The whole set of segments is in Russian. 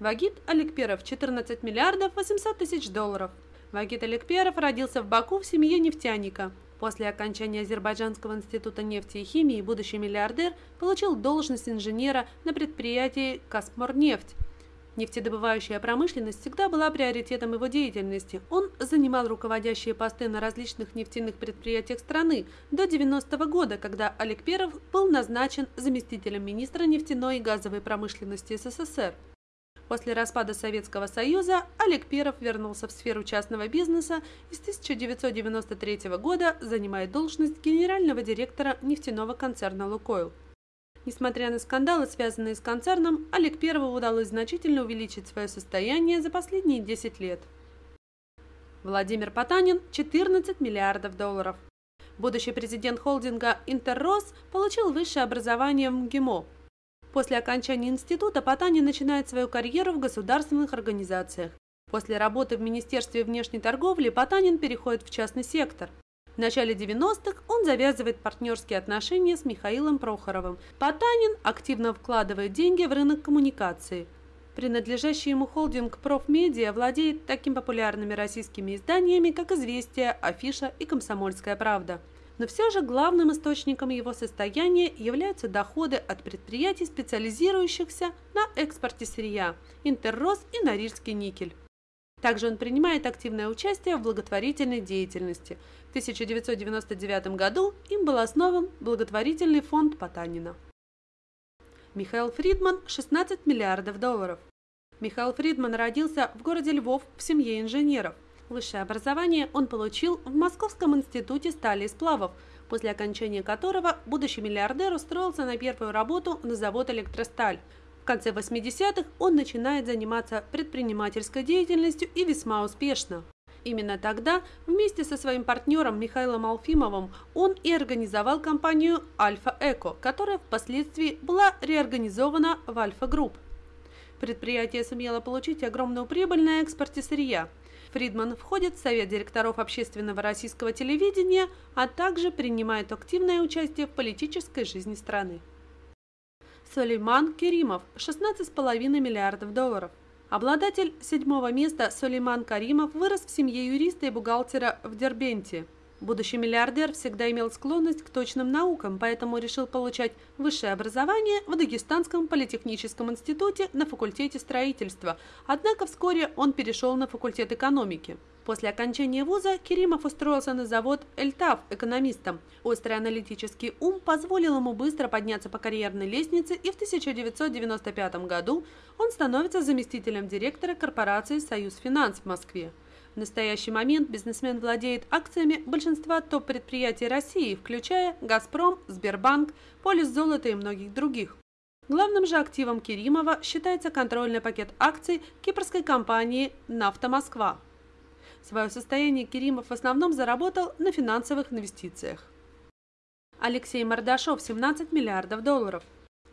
Вагит Аликперов – 14 миллиардов 800 тысяч долларов. Вагит Аликперов родился в Баку в семье нефтяника. После окончания Азербайджанского института нефти и химии будущий миллиардер получил должность инженера на предприятии «Каспморнефть», Нефтедобывающая промышленность всегда была приоритетом его деятельности. Он занимал руководящие посты на различных нефтяных предприятиях страны до 90 -го года, когда Олег Перов был назначен заместителем министра нефтяной и газовой промышленности СССР. После распада Советского Союза Олег Перов вернулся в сферу частного бизнеса и с 1993 года занимает должность генерального директора нефтяного концерна «Лукойл». Несмотря на скандалы, связанные с концерном, Олег Первому удалось значительно увеличить свое состояние за последние 10 лет. Владимир Потанин – 14 миллиардов долларов. Будущий президент холдинга «Интеррос» получил высшее образование в МГИМО. После окончания института Потанин начинает свою карьеру в государственных организациях. После работы в Министерстве внешней торговли Потанин переходит в частный сектор. В начале 90-х он завязывает партнерские отношения с Михаилом Прохоровым. Потанин активно вкладывает деньги в рынок коммуникации. Принадлежащий ему холдинг «Профмедиа» владеет такими популярными российскими изданиями, как «Известия», «Афиша» и «Комсомольская правда». Но все же главным источником его состояния являются доходы от предприятий, специализирующихся на экспорте сырья – «Интеррос» и «Норильский никель». Также он принимает активное участие в благотворительной деятельности. В 1999 году им был основан благотворительный фонд Потанина. Михаил Фридман – 16 миллиардов долларов. Михаил Фридман родился в городе Львов в семье инженеров. Высшее образование он получил в Московском институте стали и сплавов, после окончания которого будущий миллиардер устроился на первую работу на завод «Электросталь», конце 80-х он начинает заниматься предпринимательской деятельностью и весьма успешно. Именно тогда вместе со своим партнером Михаилом Алфимовым он и организовал компанию «Альфа Эко», которая впоследствии была реорганизована в «Альфа Групп». Предприятие сумело получить огромную прибыль на экспорте сырья. Фридман входит в совет директоров общественного российского телевидения, а также принимает активное участие в политической жизни страны. Сулейман Керимов – 16,5 миллиардов долларов. Обладатель седьмого места Сулейман Каримов вырос в семье юриста и бухгалтера в Дербенте. Будущий миллиардер всегда имел склонность к точным наукам, поэтому решил получать высшее образование в Дагестанском политехническом институте на факультете строительства, однако вскоре он перешел на факультет экономики. После окончания вуза Керимов устроился на завод «Эльтав» экономистом. Острый аналитический ум позволил ему быстро подняться по карьерной лестнице, и в 1995 году он становится заместителем директора корпорации «Союз Финанс» в Москве. В настоящий момент бизнесмен владеет акциями большинства топ-предприятий России, включая «Газпром», «Сбербанк», «Полис золота» и многих других. Главным же активом Керимова считается контрольный пакет акций кипрской компании «Нафта Москва». Свое состояние Керимов в основном заработал на финансовых инвестициях. Алексей Мордашов – 17 миллиардов долларов.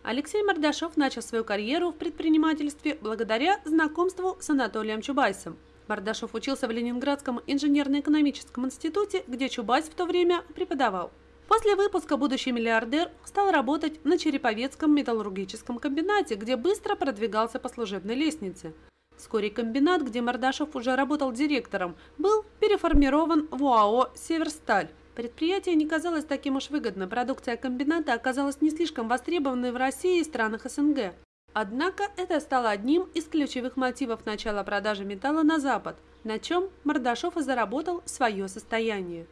Алексей Мордашов начал свою карьеру в предпринимательстве благодаря знакомству с Анатолием Чубайсом. Мордашов учился в Ленинградском инженерно-экономическом институте, где Чубайс в то время преподавал. После выпуска будущий миллиардер стал работать на Череповецком металлургическом комбинате, где быстро продвигался по служебной лестнице. Вскоре комбинат, где Мордашов уже работал директором, был переформирован в УАО «Северсталь». Предприятие не казалось таким уж выгодным, продукция комбината оказалась не слишком востребованной в России и странах СНГ. Однако это стало одним из ключевых мотивов начала продажи металла на Запад, на чем Мордашов и заработал свое состояние.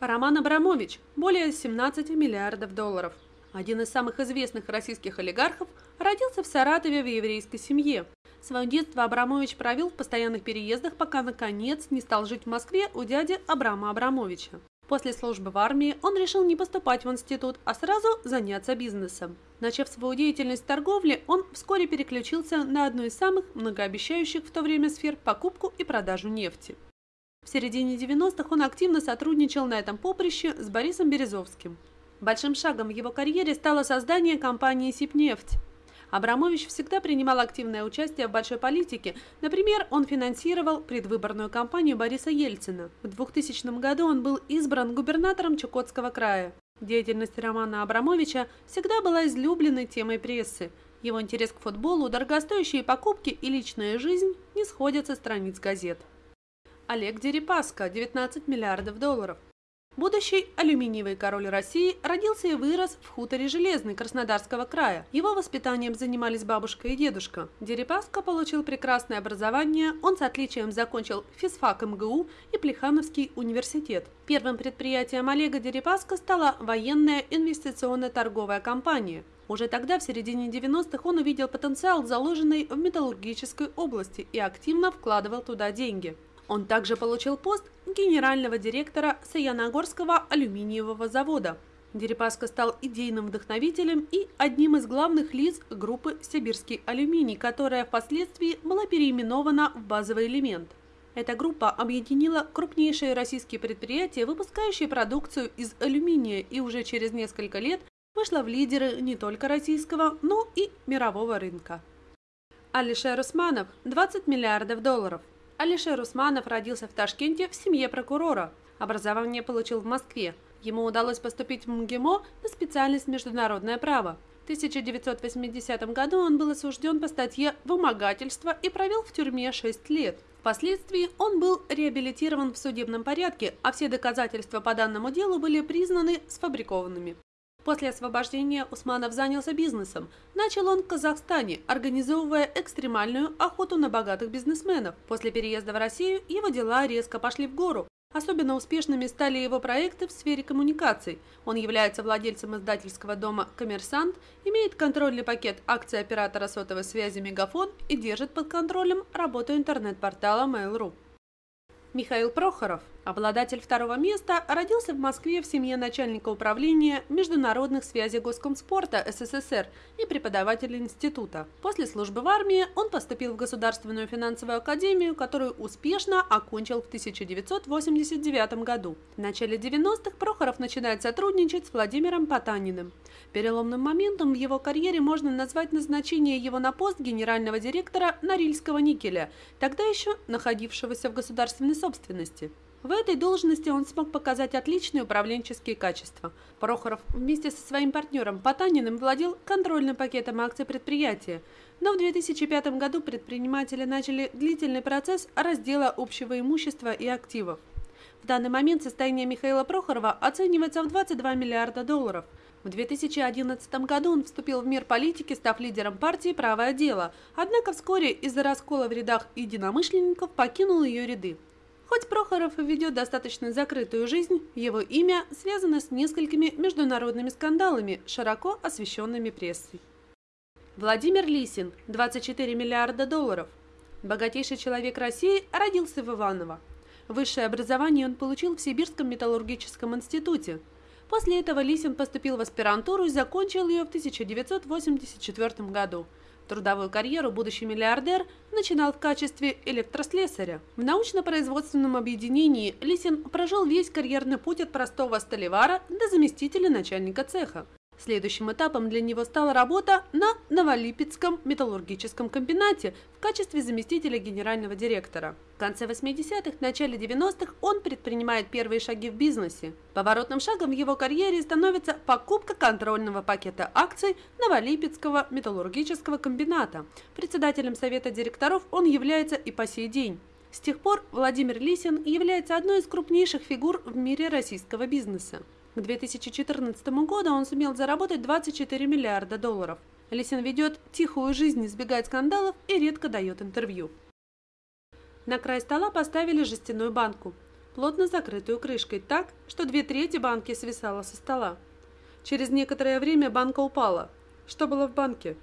Роман Абрамович – более 17 миллиардов долларов. Один из самых известных российских олигархов родился в Саратове в еврейской семье. Свое детство Абрамович провел в постоянных переездах, пока, наконец, не стал жить в Москве у дяди Абрама Абрамовича. После службы в армии он решил не поступать в институт, а сразу заняться бизнесом. Начав свою деятельность в торговле, он вскоре переключился на одну из самых многообещающих в то время сфер – покупку и продажу нефти. В середине 90-х он активно сотрудничал на этом поприще с Борисом Березовским. Большим шагом в его карьере стало создание компании «Сибнефть», Абрамович всегда принимал активное участие в большой политике. Например, он финансировал предвыборную кампанию Бориса Ельцина. В 2000 году он был избран губернатором Чукотского края. Деятельность Романа Абрамовича всегда была излюбленной темой прессы. Его интерес к футболу, дорогостоящие покупки и личная жизнь не сходят со страниц газет. Олег Дерипаска, 19 миллиардов долларов. Будущий алюминиевый король России родился и вырос в хуторе Железный Краснодарского края. Его воспитанием занимались бабушка и дедушка. Дерипаска получил прекрасное образование, он с отличием закончил физфак МГУ и Плехановский университет. Первым предприятием Олега Дерипаска стала военная инвестиционно-торговая компания. Уже тогда, в середине 90-х, он увидел потенциал, заложенный в металлургической области, и активно вкладывал туда деньги. Он также получил пост генерального директора Саяногорского алюминиевого завода. Дерипаска стал идейным вдохновителем и одним из главных лиц группы «Сибирский алюминий», которая впоследствии была переименована в базовый элемент. Эта группа объединила крупнейшие российские предприятия, выпускающие продукцию из алюминия, и уже через несколько лет вышла в лидеры не только российского, но и мирового рынка. Алишер Усманов – 20 миллиардов долларов. Алишер Усманов родился в Ташкенте в семье прокурора. Образование получил в Москве. Ему удалось поступить в МГИМО на специальность «Международное право». В 1980 году он был осужден по статье «Вымогательство» и провел в тюрьме 6 лет. Впоследствии он был реабилитирован в судебном порядке, а все доказательства по данному делу были признаны сфабрикованными. После освобождения Усманов занялся бизнесом. Начал он в Казахстане, организовывая экстремальную охоту на богатых бизнесменов. После переезда в Россию его дела резко пошли в гору. Особенно успешными стали его проекты в сфере коммуникаций. Он является владельцем издательского дома «Коммерсант», имеет контрольный пакет акций оператора сотовой связи «Мегафон» и держит под контролем работу интернет-портала Mail.ru. Михаил Прохоров, обладатель второго места, родился в Москве в семье начальника управления международных связей Госкомспорта СССР и преподавателя института. После службы в армии он поступил в Государственную финансовую академию, которую успешно окончил в 1989 году. В начале 90-х Прохоров начинает сотрудничать с Владимиром Потаниным. Переломным моментом в его карьере можно назвать назначение его на пост генерального директора Норильского никеля, тогда еще находившегося в государственной собственности. В этой должности он смог показать отличные управленческие качества. Прохоров вместе со своим партнером Потаниным владел контрольным пакетом акций предприятия, но в 2005 году предприниматели начали длительный процесс раздела общего имущества и активов. В данный момент состояние Михаила Прохорова оценивается в 22 миллиарда долларов – в 2011 году он вступил в мир политики, став лидером партии «Правое дело», однако вскоре из-за раскола в рядах единомышленников покинул ее ряды. Хоть Прохоров ведет достаточно закрытую жизнь, его имя связано с несколькими международными скандалами, широко освещенными прессой. Владимир Лисин, 24 миллиарда долларов. Богатейший человек России родился в Иваново. Высшее образование он получил в Сибирском металлургическом институте – После этого Лисин поступил в аспирантуру и закончил ее в 1984 году. Трудовую карьеру будущий миллиардер начинал в качестве электрослесаря. В научно-производственном объединении Лисин прожил весь карьерный путь от простого столевара до заместителя начальника цеха. Следующим этапом для него стала работа на Новолипецком металлургическом комбинате в качестве заместителя генерального директора. В конце 80-х, начале 90-х он предпринимает первые шаги в бизнесе. Поворотным шагом в его карьере становится покупка контрольного пакета акций Новолипецкого металлургического комбината. Председателем совета директоров он является и по сей день. С тех пор Владимир Лисин является одной из крупнейших фигур в мире российского бизнеса. К 2014 году он сумел заработать 24 миллиарда долларов. Лисин ведет тихую жизнь, избегает скандалов и редко дает интервью. На край стола поставили жестяную банку, плотно закрытую крышкой так, что две трети банки свисало со стола. Через некоторое время банка упала. Что было в банке?